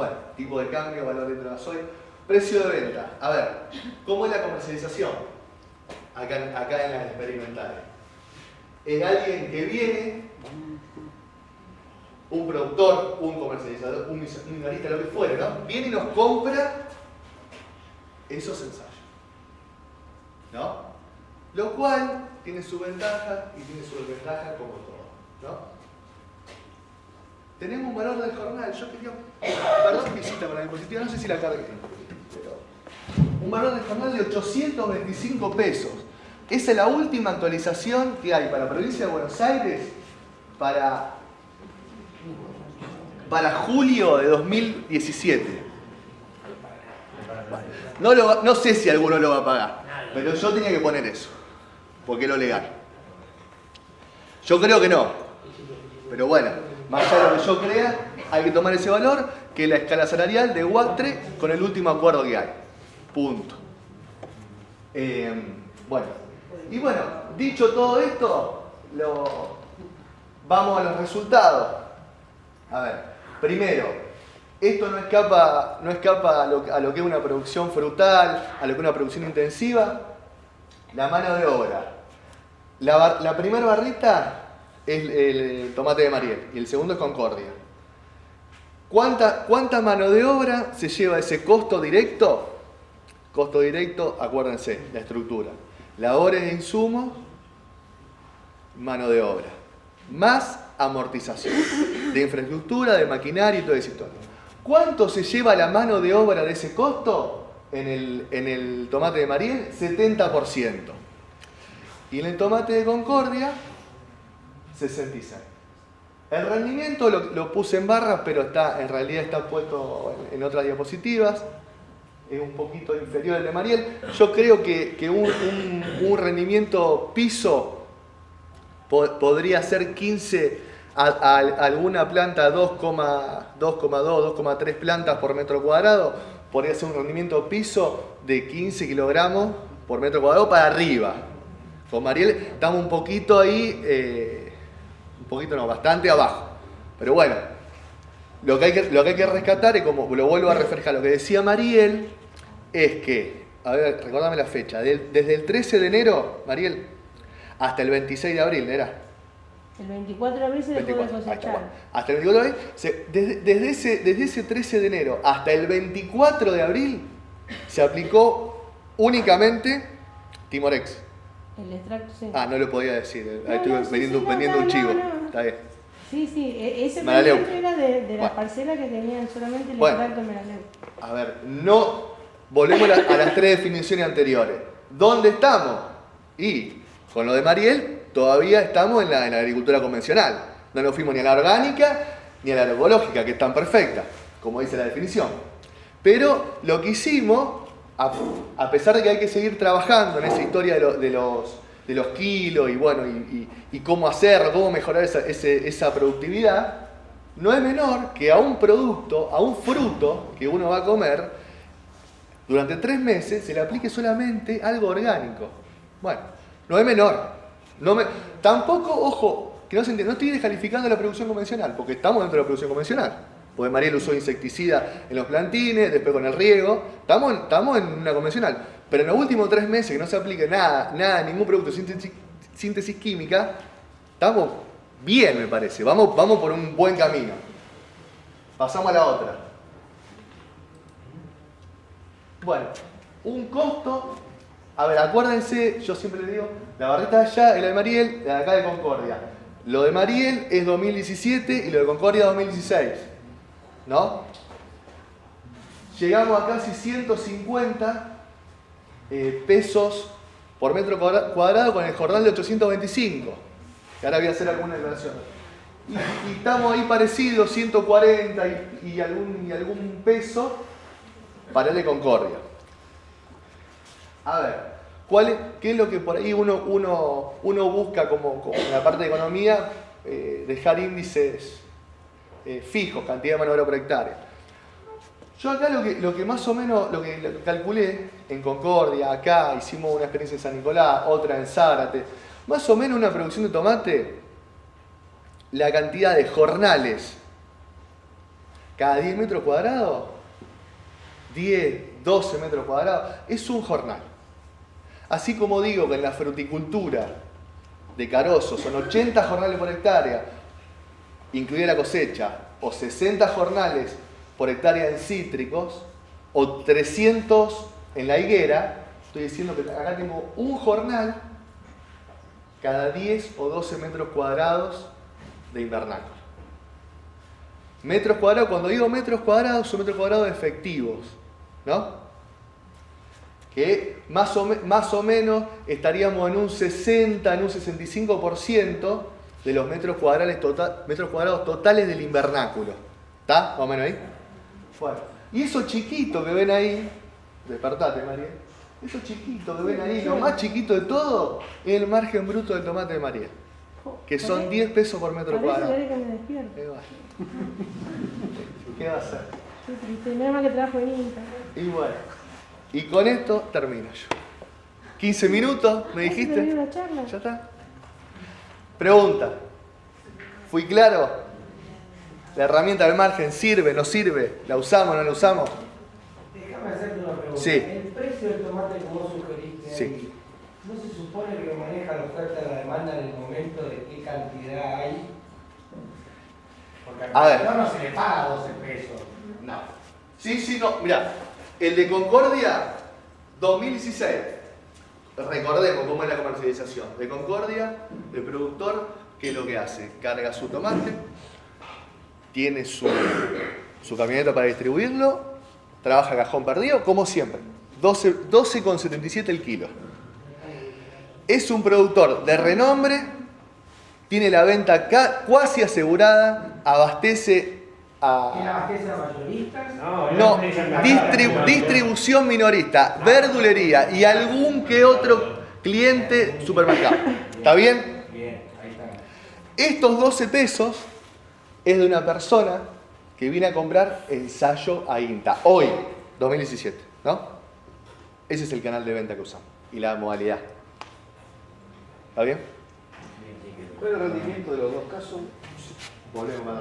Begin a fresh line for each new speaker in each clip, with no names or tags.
bueno, tipo de cambio, valor de gasoil, precio de venta. A ver, ¿cómo es la comercialización? Acá, acá en las experimentales. Es alguien que viene, un productor, un comercializador, un minorista, lo que fuera, ¿no? Viene y nos compra esos ensayos. ¿No? Lo cual tiene su ventaja y tiene su desventaja como todo. ¿no? Tenemos un valor del jornal, yo quería... Perdón visita con la diapositiva, no sé si la cargué. Pero, un valor del jornal de 825 pesos. Esa es la última actualización que hay para la provincia de Buenos Aires para, para julio de 2017. No, no sé si alguno lo va a pagar, pero yo tenía que poner eso, porque es lo legal. Yo creo que no, pero bueno, más allá de lo que yo crea, hay que tomar ese valor, que es la escala salarial de WATRE con el último acuerdo que hay. Punto. Eh, bueno, y bueno, dicho todo esto, lo, vamos a los resultados. A ver, primero, esto no escapa, no escapa a, lo, que es una producción frutal, a lo que es una producción intensiva. La mano de obra. La, primera barrita es el, tomate de Mariel y el segundo es Concordia. ¿Cuánta, ¿Cuánta mano de obra se lleva ese costo directo? Costo directo, acuérdense, la estructura. Labores de insumos, mano de obra. Más amortización de infraestructura, de maquinaria y todo ese historia. ¿Cuánto se lleva la mano de obra de ese costo en el, tomate de Mariel? 70%. Y en el tomate de Concordia, 66. El rendimiento lo, puse en barras, pero está, en realidad está puesto en, otras diapositivas. Es un poquito inferior al de Mariel. Yo creo que, un, rendimiento piso podría ser 15 a, alguna planta 2,2, 2,3 plantas por metro cuadrado, podría ser un rendimiento piso de 15 kilogramos por metro cuadrado para arriba. Con Mariel estamos un poquito ahí, eh, un poquito no, bastante abajo. Pero bueno, lo que, hay que, lo que hay que rescatar, y como lo vuelvo a reflejar, lo que decía Mariel, es que, a ver, recordame la fecha, desde el 13 de enero, Mariel, hasta el 26 de abril, ¿era?
El 24 de abril se dejó de cosechar.
Hasta, el 24 de abril, desde, ese, desde ese 13 de enero hasta el 24 de abril se aplicó únicamente Timorex.
El extracto, sí.
Ah, no lo podía decir. Ahí estuve vendiendo, un chivo. Está bien.
Sí, sí, e, ese Maraleu. era de, de la parcela que tenían solamente el extracto Maraleu.
A ver, no. Volvemos a, a las tres definiciones anteriores. ¿Dónde estamos? Y con lo de Mariel, todavía estamos en la, agricultura convencional. No nos fuimos ni a la orgánica ni a la agroecológica, que es tan perfecta, como dice la definición. Pero lo que hicimos, a, pesar de que hay que seguir trabajando en esa historia de, los, kilos y, bueno, y, cómo hacerlo, cómo mejorar esa, productividad, no es menor que a un producto, a un fruto que uno va a comer, durante tres meses se le aplique solamente algo orgánico. Bueno, no es menor. No me, tampoco, ojo, que no se entienda, no estoy descalificando la producción convencional, porque estamos dentro de la producción convencional. Porque Mariel usó insecticida en los plantines, después con el riego, estamos, estamos en una convencional. Pero en los últimos tres meses que no se aplique nada, nada, ningún producto de síntesis, química, estamos bien, me parece. Vamos, vamos por un buen camino. Pasamos a la otra. Bueno, un costo a ver, acuérdense, yo siempre le digo, la barrita de allá es la de Mariel, la de acá de Concordia. Lo de Mariel es 2017 y lo de Concordia 2016. ¿No? Llegamos a casi 150 eh, pesos por metro cuadrado con el jornal de 825. Que ahora voy a hacer alguna declaración. Y, estamos ahí parecidos, 140 y, algún, y algún peso para el de Concordia. A ver, ¿cuál ¿qué es lo que por ahí uno, uno, uno busca como, en la parte de economía? Eh, dejar índices eh, fijos, cantidad de mano de obra por hectárea. Yo acá lo que, más o menos, lo que, calculé en Concordia, acá hicimos una experiencia en San Nicolás, otra en Zárate, más o menos una producción de tomate, la cantidad de jornales cada 10 metros cuadrados, 10, 12 metros cuadrados, es un jornal. Así como digo que en la fruticultura de Carozo son 80 jornales por hectárea, incluida la cosecha, o 60 jornales por hectárea en cítricos, o 300 en la higuera, estoy diciendo que acá tengo un jornal cada 10 o 12 metros cuadrados de invernáculo. Metros cuadrados, cuando digo metros cuadrados, son metros cuadrados efectivos, ¿no? Que más o, más o menos estaríamos en un 60, en un 65% de los metros cuadrados, total, metros cuadrados totales del invernáculo. ¿Está? Más o menos ahí. Bueno, y eso chiquito que ven ahí, despertate María, eso chiquito que ven ahí, lo más chiquito de todo, es el margen bruto del tomate de María que son 10 pesos por metro cuadrado. ¿Qué va a hacer?
Que trabajo en Insta.
Y bueno, y con esto termino yo. 15 minutos, me dijiste. Ya está. Pregunta. ¿Fui claro? ¿La herramienta del margen sirve, no sirve? ¿La usamos, no la usamos?
Déjame hacerte una pregunta.
Sí.
El precio del tomate, como sugeriste,
sí.
¿no se supone que maneja la oferta y la demanda en el momento de qué cantidad hay? Porque
a ver.
no se le paga 12 pesos.
No. Sí, sí, no. Mira, el de Concordia 2016. Recordemos cómo es la comercialización. De Concordia, el productor, ¿qué es lo que hace? Carga su tomate, tiene su, su camioneta para distribuirlo, trabaja cajón perdido, como siempre. 12,77 12, el kilo es un productor de renombre, tiene la venta cuasi asegurada, abastece
a... abastece a mayoristas?
No, distribución minorista, verdulería y algún que otro cliente supermercado. ¿Está bien?
Bien, ahí está.
Estos 12 pesos es de una persona que viene a comprar ensayo a INTA, hoy, 2017, ¿no? Ese es el canal de venta que usamos y la modalidad. ¿Está bien?
Pero el rendimiento de los dos casos, volvemos a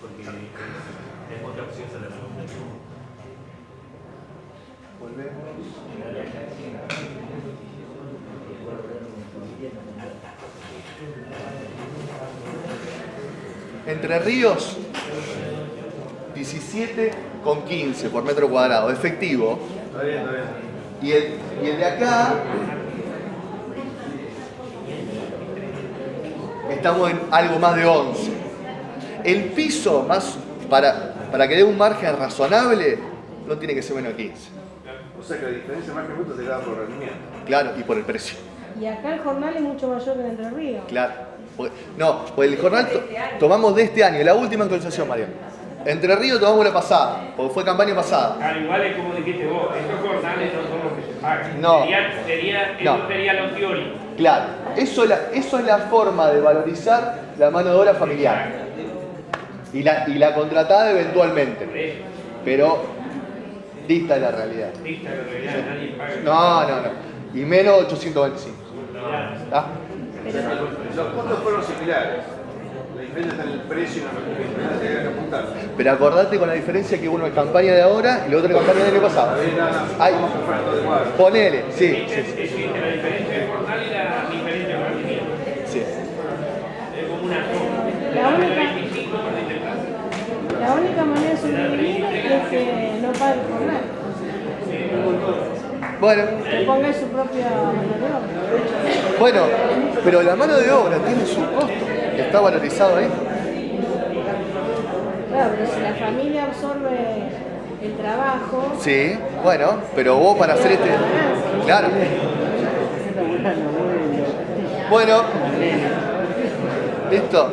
Porque es otra opción se la
Volvemos. Entre Ríos, 17 con 15 por metro cuadrado, efectivo.
Está bien, está bien.
Y el, de acá, estamos en algo más de 11. El piso, más para, para que dé un margen razonable, no tiene que ser menos de 15.
O sea que la diferencia margen bruto se da por rendimiento.
Claro, y por el precio.
Y acá el jornal es mucho mayor que en Entre Ríos.
Claro. No, pues el jornal tomamos de este año, la última actualización, María. Entre Ríos tomamos la pasada, porque fue campaña pasada.
Al igual es como dijiste vos, estos jornales no son los que se pagan.
No.
Sería, sería,
no.
sería lo teórico.
Claro, eso, eso es la forma de valorizar la mano de obra familiar. Y la, y la contratada eventualmente. Pero dista de la realidad.
Dista de la realidad, nadie paga.
No, no, no. Y menos 825. ¿Está?
Los costos fueron similares está en el precio y en la apuntar.
Pero acordate con la diferencia que uno es campaña de ahora y la otra es campaña del año pasado. Ay, ponele, sí. sí,
la diferencia y la diferencia.
Sí.
Es como una
la única manera de sobrevivir es que no pague el jornal.
Bueno.
Que ponga su propia mano de obra.
Bueno, pero la mano de obra tiene su costo está valorizado ahí.
Claro, pero si la familia absorbe el trabajo.
Sí, bueno, pero vos para hacer este. Claro. Bueno, listo.